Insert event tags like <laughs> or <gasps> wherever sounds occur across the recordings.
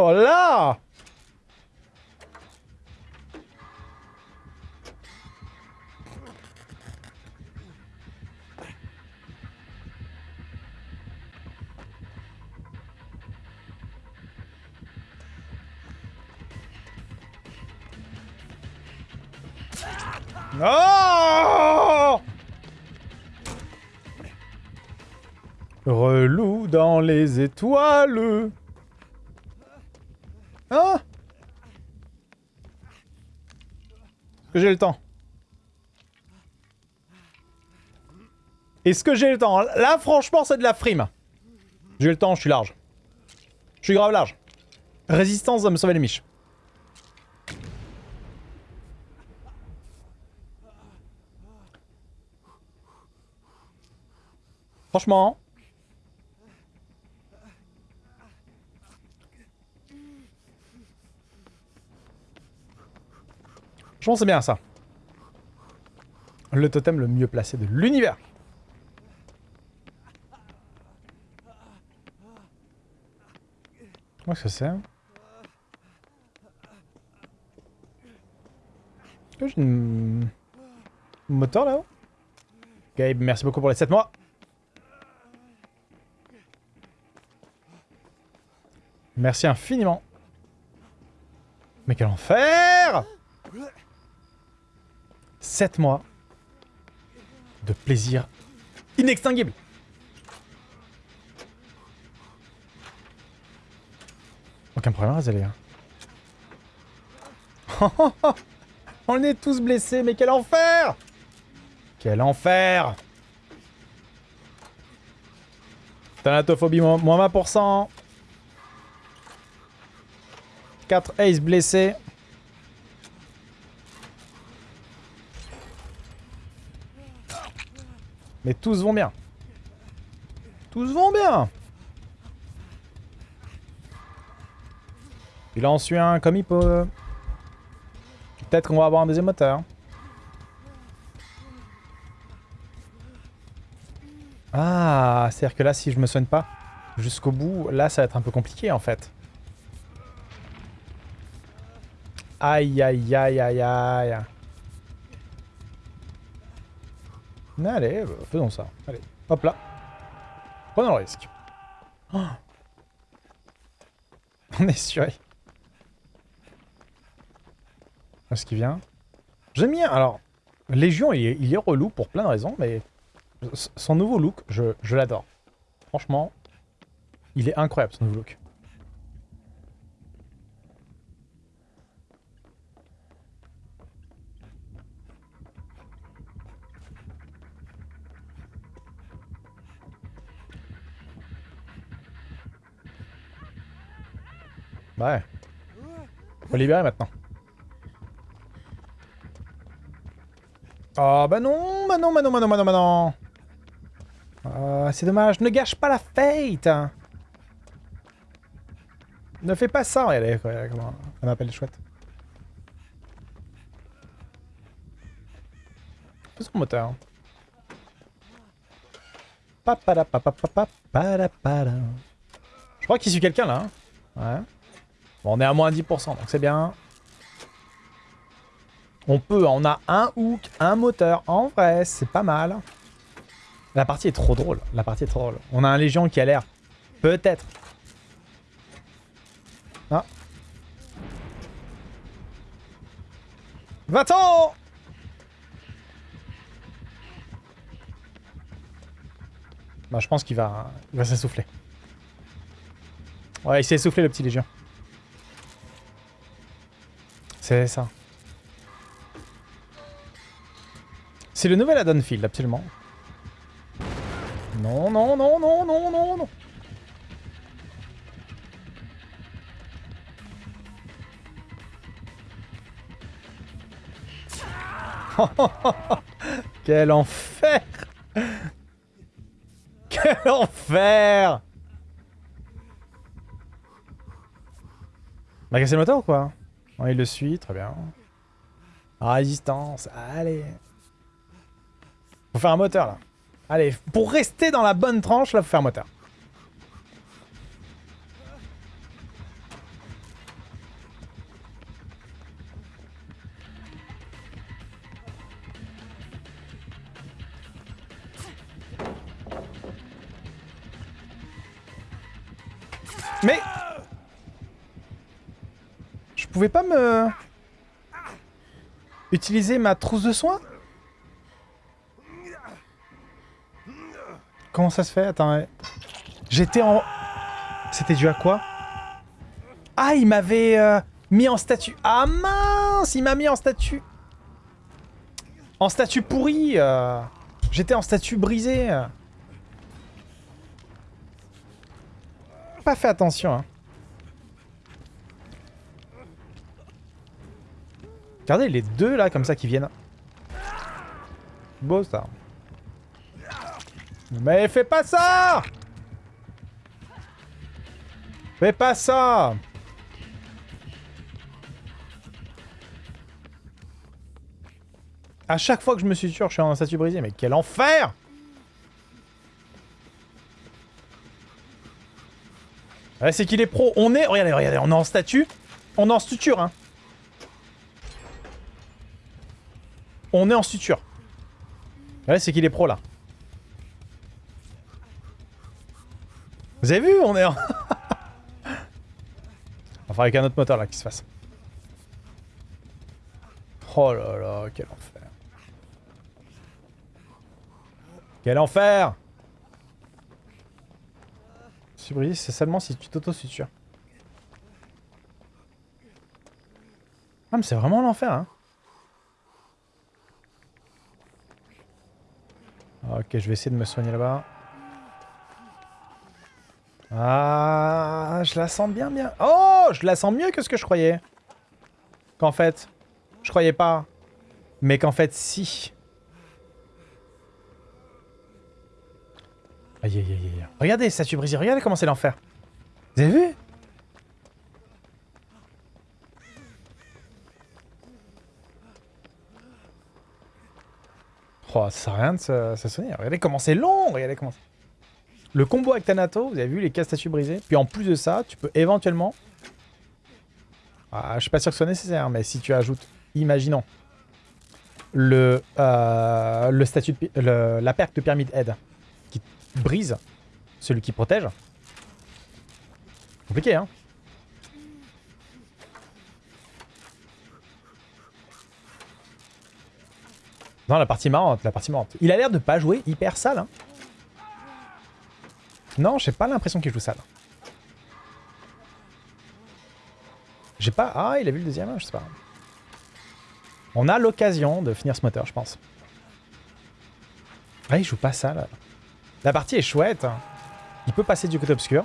Oh là Relou dans les étoiles. Hein Est-ce que j'ai le temps Est-ce que j'ai le temps Là, franchement, c'est de la frime. J'ai le temps, je suis large. Je suis grave large. Résistance va me sauver les miches. Franchement. Franchement, c'est bien ça. Le totem le mieux placé de l'univers. Qu'est-ce que c'est j'ai une... moteur là-haut Gabe, merci beaucoup pour les 7 mois. Merci infiniment. Mais quel enfer 7 mois de plaisir inextinguible. Aucun problème, Azalea. <laughs> On est tous blessés, mais quel enfer Quel enfer Thanatophobie, moins 20%. 4 ace blessés. Mais tous vont bien. Tous vont bien. Il en suit un comme il peut. Peut-être qu'on va avoir un deuxième moteur. Ah, c'est-à-dire que là, si je me soigne pas jusqu'au bout, là, ça va être un peu compliqué, en fait. Aïe, aïe, aïe, aïe, aïe. Allez, faisons ça. Allez, hop là. Prenons le risque. <gasps> On est sûr. Est-ce qu'il vient J'aime bien. Alors, Légion, il est, il est, relou pour plein de raisons, mais son nouveau look, je, je l'adore. Franchement, il est incroyable son nouveau look. Ouais. Faut libérer maintenant. Oh bah non, bah non, bah non, bah non, bah non, bah non. Oh, c'est dommage, ne gâche pas la fate Ne fais pas ça, regardez, comment on appelle chouette. Fais son moteur. Je crois qu'il suit quelqu'un là. Hein. Ouais. Bon, on est à moins 10%, donc c'est bien. On peut, on a un hook, un moteur. En vrai, c'est pas mal. La partie est trop drôle. La partie est trop drôle. On a un Légion qui a l'air... Peut-être. Ah. Va-t'en Bah, je pense qu'il va, va s'essouffler. Ouais, il s'est essoufflé, le petit Légion. C'est ça. C'est le nouvel add-on field, absolument. Non, non, non, non, non, non, non. <laughs> Quel enfer Quel enfer M'a cassé le moteur ou quoi il le suit, très bien. résistance, allez. Faut faire un moteur, là. Allez, pour rester dans la bonne tranche, là, faut faire un moteur. Mais... Pouvais pas me... Utiliser ma trousse de soins Comment ça se fait? Attends, j'étais en... C'était dû à quoi? Ah, il m'avait euh, mis en statut. Ah mince Il m'a mis en statut. En statut pourri. euh. J'étais en statut brisé. Pas fait attention. Hein. Regardez les deux là comme ça qui viennent. Beau ça. Mais fais pas ça Fais pas ça À chaque fois que je me suis sûr, je suis en statut brisé. Mais quel enfer ouais, C'est qu'il est pro. On est... Regardez, regardez, on est en statut. On est en suture, hein. On est en suture. Ouais, c'est qu'il est pro, là. Vous avez vu On est en... <laughs> enfin, avec un autre moteur, là, qui se fasse. Oh là là, quel enfer. Quel enfer Subris, c'est seulement si tu t'auto-sutures. Ah, mais c'est vraiment l'enfer, hein. Ok, je vais essayer de me soigner là-bas. Ah, je la sens bien, bien. Oh, je la sens mieux que ce que je croyais. Qu'en fait, je croyais pas. Mais qu'en fait, si. Aïe, aïe, aïe, aïe. Regardez, statue brisée. Regardez comment c'est l'enfer. Vous avez vu? Ça sert à rien de se, se soigner. Regardez comment c'est long. Regardez comment Le combo avec Thanato, vous avez vu les cas statues brisées. Puis en plus de ça, tu peux éventuellement... Ah, je suis pas sûr que ce soit nécessaire, mais si tu ajoutes, imaginons, le, euh, le statut de, le, la perque de pyramide aide qui brise celui qui protège. Compliqué, hein Non, la partie marrante, la partie marrante. Il a l'air de pas jouer hyper sale. Hein. Non, j'ai pas l'impression qu'il joue sale. J'ai pas... Ah, il a vu le deuxième, je sais pas. On a l'occasion de finir ce moteur, je pense. Ah, il joue pas sale. La partie est chouette. Il peut passer du côté obscur.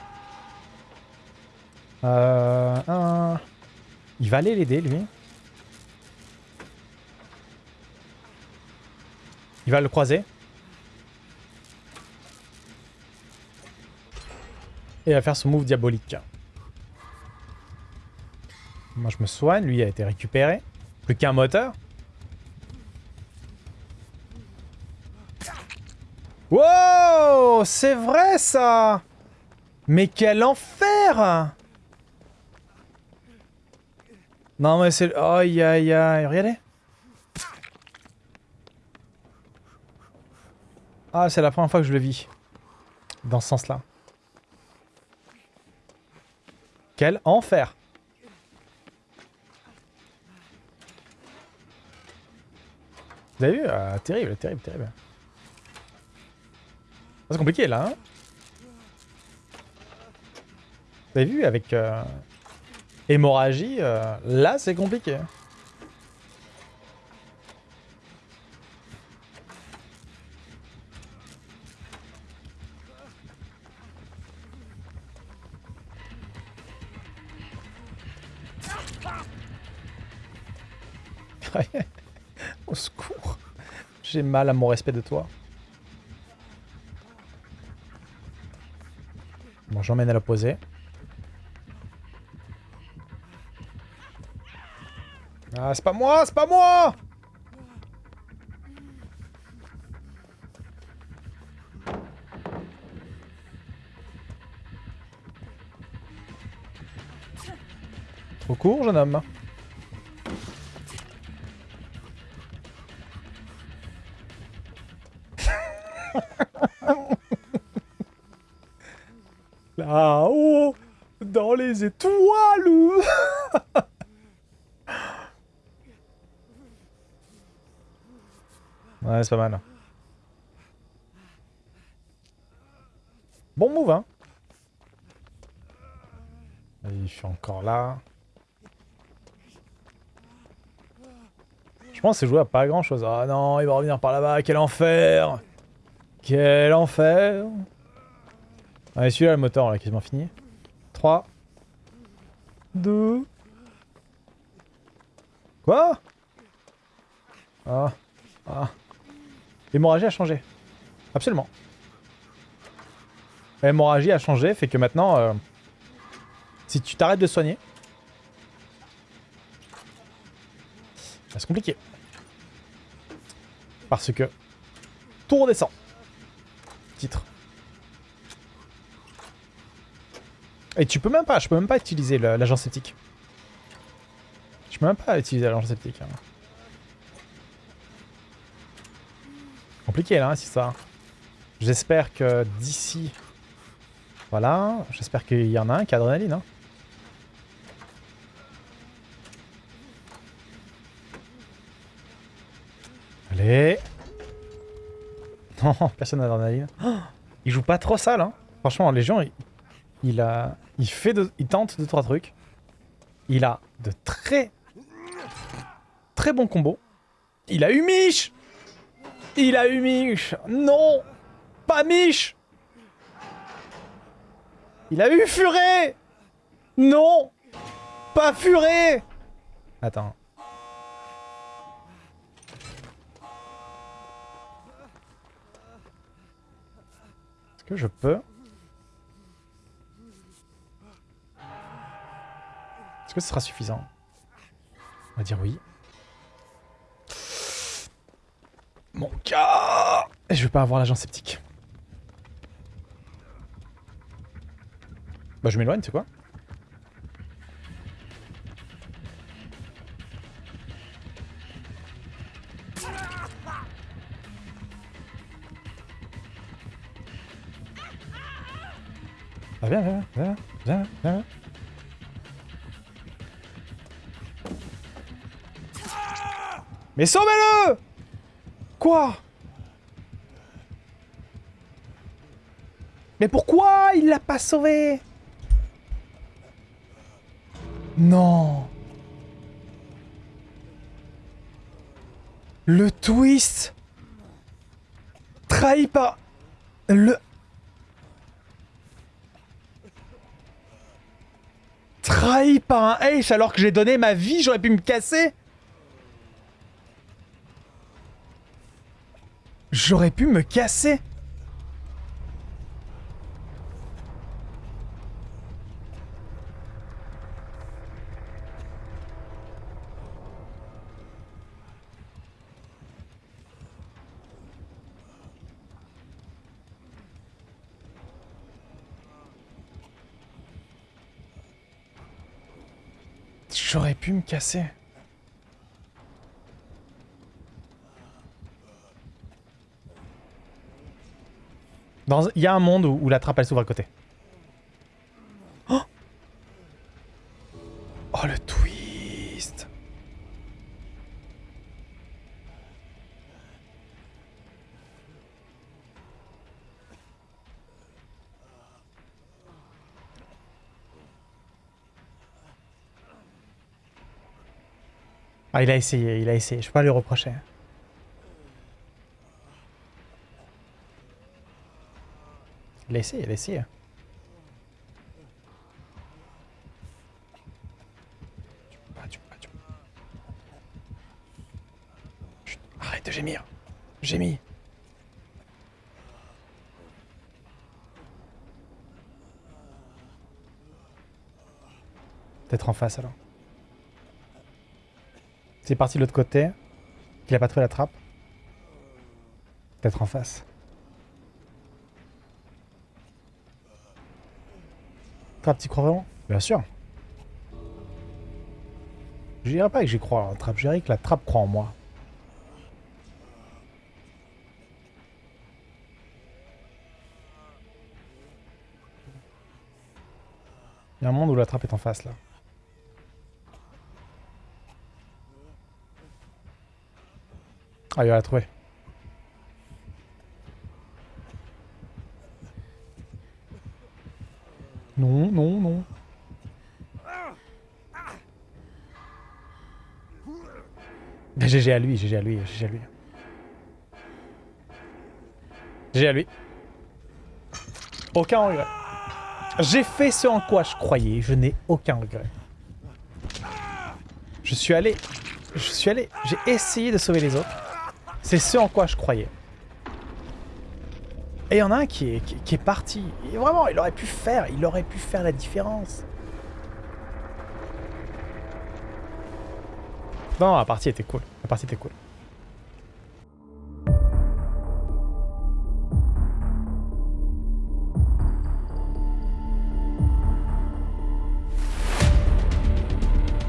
Euh. Il va aller l'aider, lui. Il va le croiser. Et il va faire son move diabolique. Moi je me soigne, lui a été récupéré. Plus qu'un moteur. Wow C'est vrai ça Mais quel enfer Non mais c'est... Aïe aïe aïe, regardez Ah, c'est la première fois que je le vis. Dans ce sens-là. Quel enfer Vous avez vu euh, Terrible, terrible, terrible. C'est compliqué là. Hein Vous avez vu avec euh, hémorragie, euh, là c'est compliqué. j'ai mal à mon respect de toi. Bon, j'emmène à l'opposé. Ah, c'est pas moi, c'est pas moi Trop court, jeune homme. <laughs> Là-haut, dans les étoiles <laughs> Ouais, c'est pas mal. Bon move, hein Il fait encore là. Je pense que c'est joué à pas grand chose. Ah non, il va revenir par là-bas, quel enfer Quel enfer Allez, celui-là, le moteur, là, quasiment fini. 3. 2. Quoi? Ah. Ah. L'hémorragie a changé. Absolument. L'hémorragie a changé, fait que maintenant, euh, si tu t'arrêtes de soigner, c'est compliqué. Parce que tout redescend. Et tu peux même pas, je peux même pas utiliser l'agent sceptique. Je peux même pas utiliser l'agent sceptique. Hein. Compliqué là, hein, si ça. J'espère que d'ici... Voilà, j'espère qu'il y en a un qui a adrénaline. Hein. Allez <laughs> personne n'a d'adrénaline. <gasps> il joue pas trop sale, hein. Franchement, les gens, il a... Il fait de... Il tente deux, trois trucs. Il a de très... Très bons combos. Il a eu Mich Il a eu Mich Non Pas Mich Il a eu Furet Non Pas Furet Attends. Je peux Est-ce que ce sera suffisant? On va dire oui. Mon cas Et je vais pas avoir l'agent sceptique. Bah je m'éloigne, c'est quoi Ah viens, viens, viens, viens, viens. Mais sauvez-le! Quoi? Mais pourquoi il l'a pas sauvé? Non. Le twist Trahi par... Le... Trahi par un H alors que j'ai donné ma vie, j'aurais pu me casser. J'aurais pu me casser J'aurais pu me casser. Il y a un monde où, la trappe elle s'ouvre à côté. Ah il a essayé, il a essayé, je peux pas lui reprocher. Il a il a essayé. Arrête de gémir. Gémis. Peut-être en face alors. C'est parti de l'autre côté. Qu'il a pas trouvé la trappe. Peut-être en face. Trappe, t'y crois vraiment Bien sûr. Je dirais pas que j'y crois la trappe, je dirais que la trappe croit en moi. Il y a un monde où la trappe est en face là. Ah, il va la trouver. Non, non, non. GG à lui, GG à lui, GG à lui. GG à lui. Aucun regret. J'ai fait ce en quoi je croyais, je n'ai aucun regret. Je suis allé... Je suis allé... J'ai essayé de sauver les autres. C'est ce en quoi je croyais. Et il y en a un qui est, parti. Vraiment, il aurait pu faire, il aurait pu faire la différence. Non, la partie était cool. La partie était cool.